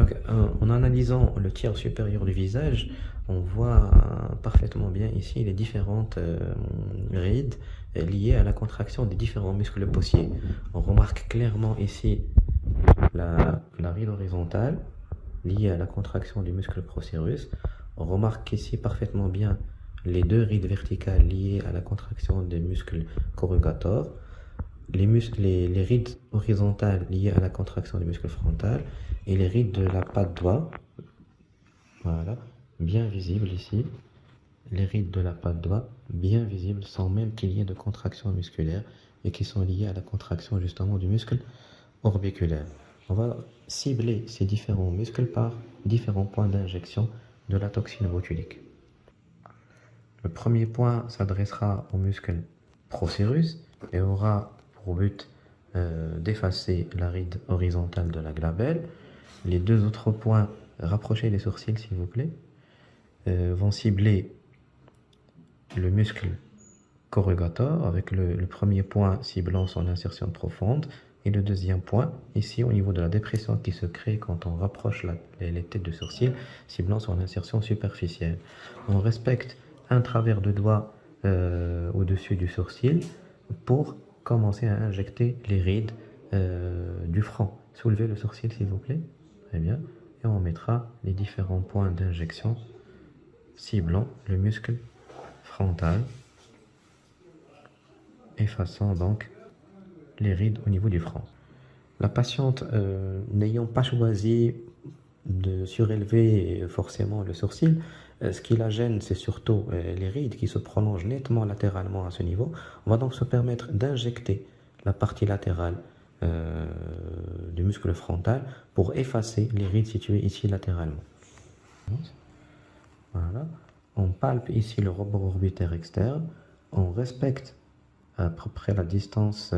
Donc, en analysant le tiers supérieur du visage, on voit parfaitement bien ici les différentes euh, rides liées à la contraction des différents muscles possiers. On remarque clairement ici la, ride horizontale liée à la contraction du muscle procérus. On remarque ici parfaitement bien les deux rides verticales liées à la contraction des muscles corrugators, les, muscles, les, rides horizontales liées à la contraction du muscle frontal et les rides de la patte doigt, voilà, bien visibles ici, les rides de la patte doigt bien visibles sans même qu'il y ait de contraction musculaire et qui sont liées à la contraction justement du muscle orbiculaire. On va cibler ces différents muscles par différents points d'injection de la toxine botulique. Le premier point s'adressera au muscle procérus et aura pour but euh, d'effacer la ride horizontale de la glabelle. Les deux autres points, rapprochez les sourcils s'il vous plaît, euh, vont cibler le muscle corrugator avec le, premier point ciblant son insertion profonde et le deuxième point ici au niveau de la dépression qui se crée quand on rapproche les, têtes de sourcils ciblant son insertion superficielle. On respecte un travers de doigt euh, au-dessus du sourcil pour commencer à injecter les rides euh, du front. Soulevez le sourcil s'il vous plaît. Très bien. Et on mettra les différents points d'injection ciblant le muscle frontal, effaçant donc les rides au niveau du front. La patiente euh, n'ayant pas choisi de surélever forcément le sourcil, ce qui la gêne, c'est surtout euh, les rides qui se prolongent nettement latéralement à ce niveau. On va donc se permettre d'injecter la partie latérale euh, du muscle frontal pour effacer les rides situées ici latéralement. Voilà. On palpe ici le rebord orbitaire externe. On respecte à peu près la distance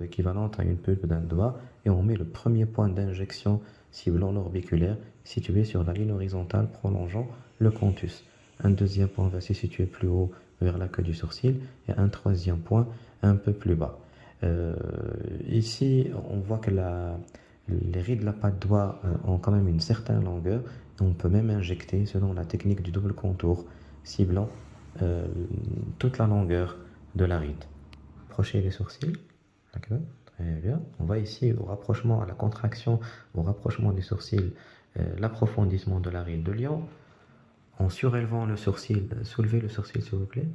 équivalente à une pulpe d'un doigt et on met le premier point d'injection ciblant l'orbiculaire situé sur la ligne horizontale prolongeant le contus. Un deuxième point va se situer plus haut vers la queue du sourcil et un troisième point un peu plus bas. Euh, ici, on voit que les rides de la patte doigt euh, ont quand même une certaine longueur. On peut même injecter selon la technique du double contour, ciblant euh, toute la longueur de la ride. Approchez les sourcils. Bien. On voit ici au rapprochement, à la contraction, au rapprochement des sourcils, l'approfondissement de la ride de lion en surélevant le sourcil, soulevez le sourcil s'il vous plaît,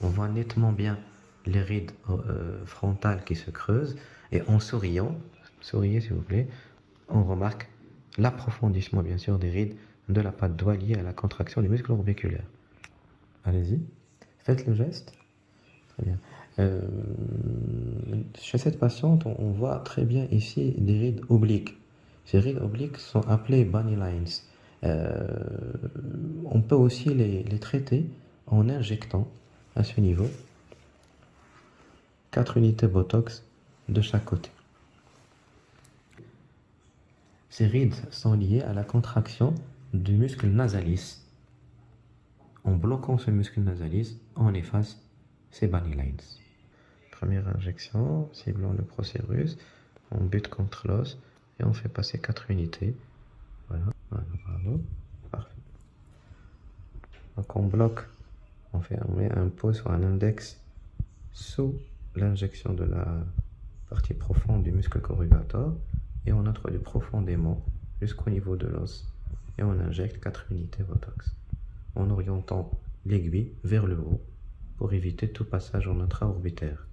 on voit nettement bien les rides euh, frontales qui se creusent et en souriant, souriez s'il vous plaît, on remarque l'approfondissement bien sûr des rides de la patte doigt à la contraction du muscle orbiculaire. Allez-y, faites le geste. Très bien. Euh, chez cette patiente, on voit très bien ici des rides obliques. Ces rides obliques sont appelées bunny lines. Euh, on peut aussi les, traiter en injectant à ce niveau 4 unités Botox de chaque côté. Ces rides sont liées à la contraction du muscle nasalis. En bloquant ce muscle nasalis, on efface ces bunny lines. Première injection, ciblant le procérus, on bute contre l'os et on fait passer 4 unités. Voilà, voilà. Parfait. Donc on bloque, on, fait, met un pot sur un index sous l'injection de la partie profonde du muscle corrugator et on introduit profondément jusqu'au niveau de l'os et on injecte 4 unités Botox en orientant l'aiguille vers le haut pour éviter tout passage en intra-orbitaire.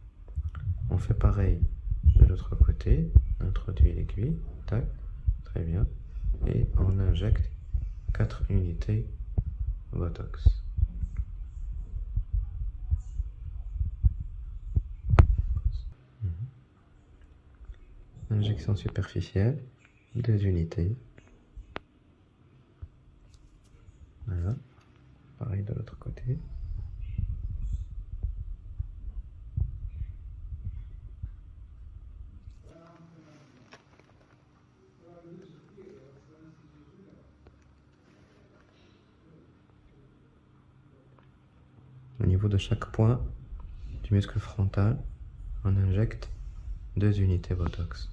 On fait pareil de l'autre côté, introduit l'aiguille, tac, très bien, et on injecte 4 unités Botox. Mhm. Injection superficielle, 2 unités. Voilà. Pareil de l'autre côté. De chaque point du muscle frontal, on injecte deux unités Botox.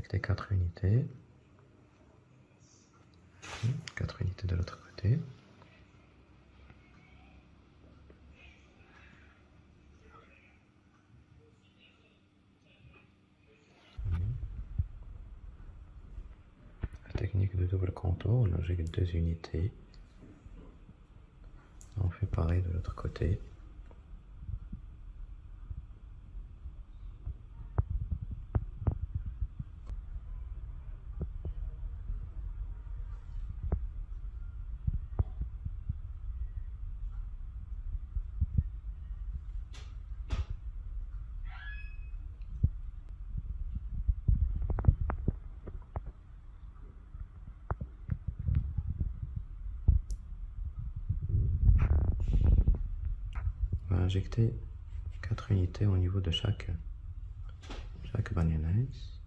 Injecter 4 unités. 4 unités de l'autre côté. La technique de double contour, on deux unités. On fait pareil de l'autre côté. Injecter 4 unités au niveau de chaque, chaque côté.